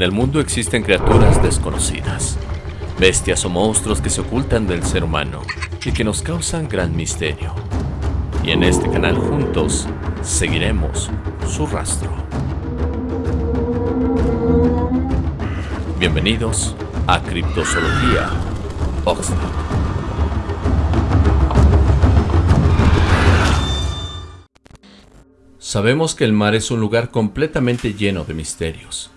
En el mundo existen criaturas desconocidas, bestias o monstruos que se ocultan del ser humano y que nos causan gran misterio. Y en este canal juntos seguiremos su rastro. Bienvenidos a Criptozoología Oxford. Sabemos que el mar es un lugar completamente lleno de misterios,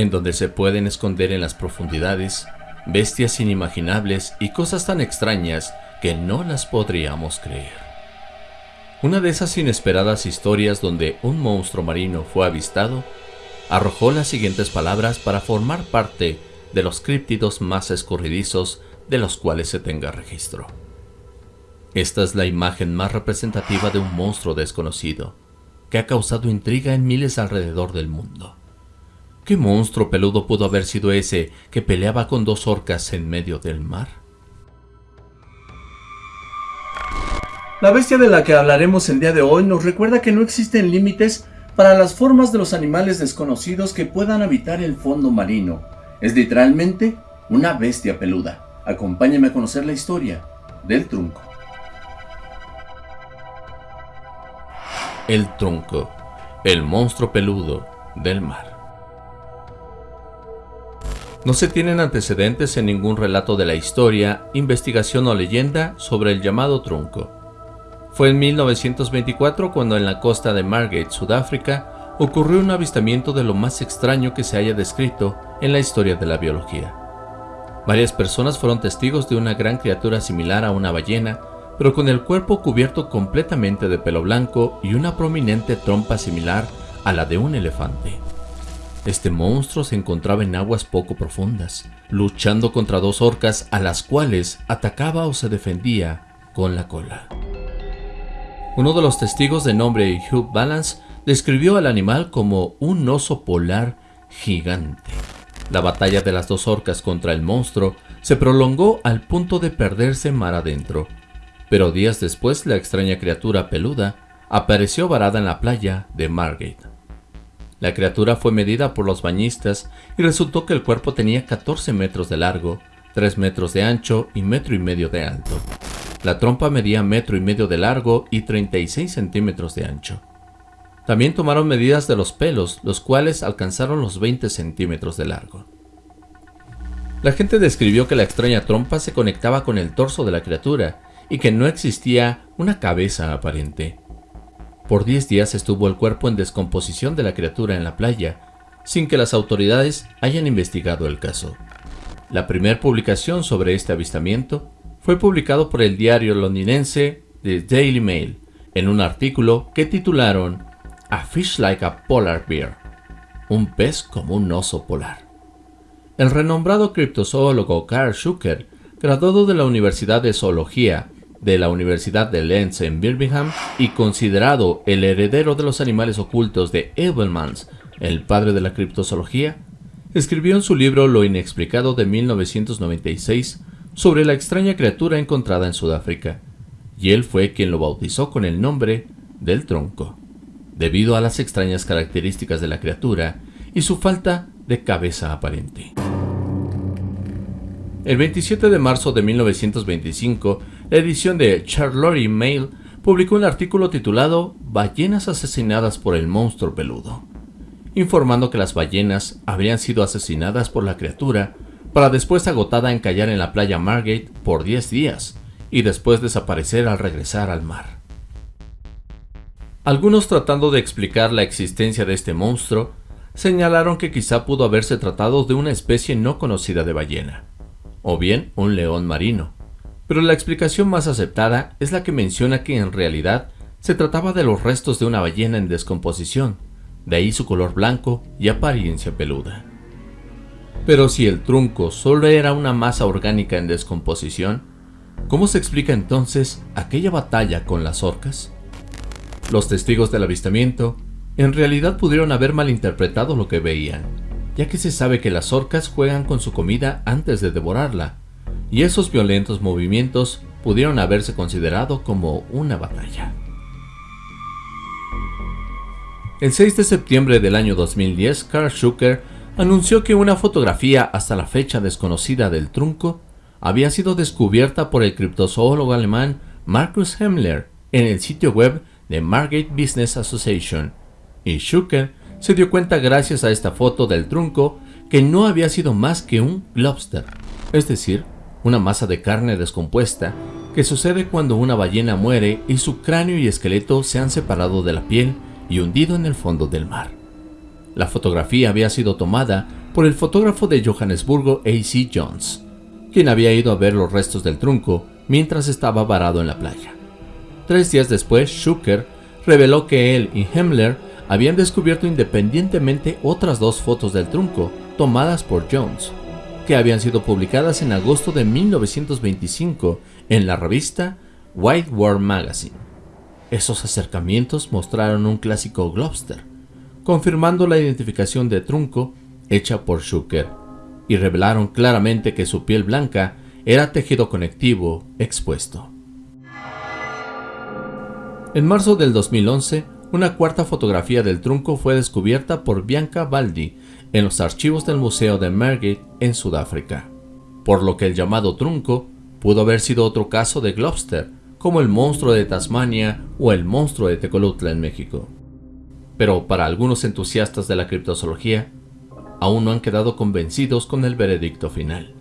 en donde se pueden esconder en las profundidades bestias inimaginables y cosas tan extrañas que no las podríamos creer. Una de esas inesperadas historias donde un monstruo marino fue avistado arrojó las siguientes palabras para formar parte de los críptidos más escurridizos de los cuales se tenga registro. Esta es la imagen más representativa de un monstruo desconocido, que ha causado intriga en miles alrededor del mundo. ¿Qué monstruo peludo pudo haber sido ese que peleaba con dos orcas en medio del mar? La bestia de la que hablaremos el día de hoy nos recuerda que no existen límites para las formas de los animales desconocidos que puedan habitar el fondo marino. Es literalmente una bestia peluda. Acompáñame a conocer la historia del trunco. El trunco, el monstruo peludo del mar. No se tienen antecedentes en ningún relato de la historia, investigación o leyenda sobre el llamado trunco. Fue en 1924 cuando en la costa de Margate, Sudáfrica, ocurrió un avistamiento de lo más extraño que se haya descrito en la historia de la biología. Varias personas fueron testigos de una gran criatura similar a una ballena, pero con el cuerpo cubierto completamente de pelo blanco y una prominente trompa similar a la de un elefante. Este monstruo se encontraba en aguas poco profundas, luchando contra dos orcas a las cuales atacaba o se defendía con la cola. Uno de los testigos de nombre Hugh Balance describió al animal como un oso polar gigante. La batalla de las dos orcas contra el monstruo se prolongó al punto de perderse mar adentro, pero días después la extraña criatura peluda apareció varada en la playa de Margate. La criatura fue medida por los bañistas y resultó que el cuerpo tenía 14 metros de largo, 3 metros de ancho y metro y medio de alto. La trompa medía metro y medio de largo y 36 centímetros de ancho. También tomaron medidas de los pelos, los cuales alcanzaron los 20 centímetros de largo. La gente describió que la extraña trompa se conectaba con el torso de la criatura y que no existía una cabeza aparente. Por 10 días estuvo el cuerpo en descomposición de la criatura en la playa, sin que las autoridades hayan investigado el caso. La primera publicación sobre este avistamiento fue publicado por el diario londinense The Daily Mail en un artículo que titularon A Fish Like a Polar Bear, un pez como un oso polar. El renombrado criptozoólogo Carl Schucker, graduado de la Universidad de Zoología de la Universidad de Lens en Birmingham y considerado el heredero de los animales ocultos de Evelmans, el padre de la criptozoología, escribió en su libro Lo inexplicado de 1996 sobre la extraña criatura encontrada en Sudáfrica, y él fue quien lo bautizó con el nombre del tronco, debido a las extrañas características de la criatura y su falta de cabeza aparente. El 27 de marzo de 1925, la edición de Charlotte Mail publicó un artículo titulado Ballenas asesinadas por el monstruo peludo, informando que las ballenas habrían sido asesinadas por la criatura para después agotada encallar en la playa Margate por 10 días y después desaparecer al regresar al mar. Algunos tratando de explicar la existencia de este monstruo, señalaron que quizá pudo haberse tratado de una especie no conocida de ballena o bien un león marino. Pero la explicación más aceptada es la que menciona que en realidad se trataba de los restos de una ballena en descomposición, de ahí su color blanco y apariencia peluda. Pero si el trunco solo era una masa orgánica en descomposición, ¿cómo se explica entonces aquella batalla con las orcas? Los testigos del avistamiento en realidad pudieron haber malinterpretado lo que veían, ya que se sabe que las orcas juegan con su comida antes de devorarla, y esos violentos movimientos pudieron haberse considerado como una batalla. El 6 de septiembre del año 2010, Carl Schucker anunció que una fotografía hasta la fecha desconocida del trunco había sido descubierta por el criptozoólogo alemán Markus Hemmler en el sitio web de Margate Business Association, y Schucker se dio cuenta gracias a esta foto del trunco que no había sido más que un lobster, es decir, una masa de carne descompuesta que sucede cuando una ballena muere y su cráneo y esqueleto se han separado de la piel y hundido en el fondo del mar. La fotografía había sido tomada por el fotógrafo de Johannesburgo A.C. Jones, quien había ido a ver los restos del trunco mientras estaba varado en la playa. Tres días después, Schucker reveló que él y Hemmler habían descubierto independientemente otras dos fotos del trunco tomadas por Jones, que habían sido publicadas en agosto de 1925 en la revista White World Magazine. Esos acercamientos mostraron un clásico Globster, confirmando la identificación de trunco hecha por Schucker, y revelaron claramente que su piel blanca era tejido conectivo expuesto. En marzo del 2011, una cuarta fotografía del trunco fue descubierta por Bianca Baldi en los archivos del Museo de Margate en Sudáfrica, por lo que el llamado trunco pudo haber sido otro caso de Globster, como el monstruo de Tasmania o el monstruo de Tecolutla en México. Pero para algunos entusiastas de la criptozoología, aún no han quedado convencidos con el veredicto final,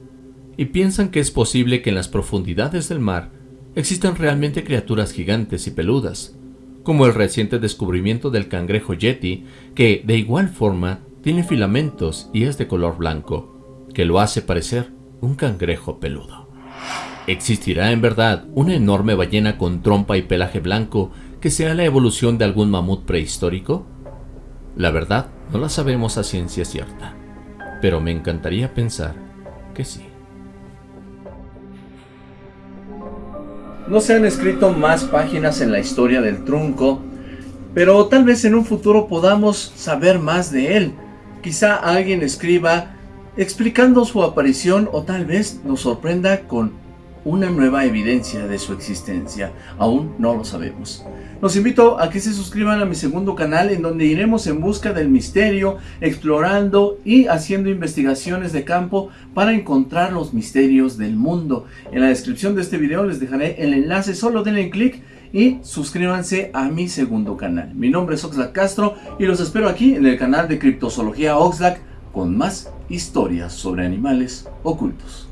y piensan que es posible que en las profundidades del mar existan realmente criaturas gigantes y peludas, como el reciente descubrimiento del cangrejo yeti, que de igual forma tiene filamentos y es de color blanco, que lo hace parecer un cangrejo peludo. ¿Existirá en verdad una enorme ballena con trompa y pelaje blanco que sea la evolución de algún mamut prehistórico? La verdad no la sabemos a ciencia cierta, pero me encantaría pensar que sí. No se han escrito más páginas en la historia del trunco, pero tal vez en un futuro podamos saber más de él. Quizá alguien escriba explicando su aparición o tal vez nos sorprenda con una nueva evidencia de su existencia. Aún no lo sabemos. Los invito a que se suscriban a mi segundo canal en donde iremos en busca del misterio, explorando y haciendo investigaciones de campo para encontrar los misterios del mundo. En la descripción de este video les dejaré el enlace, solo denle clic y suscríbanse a mi segundo canal. Mi nombre es Oxlack Castro y los espero aquí en el canal de Criptozoología Oxlack con más historias sobre animales ocultos.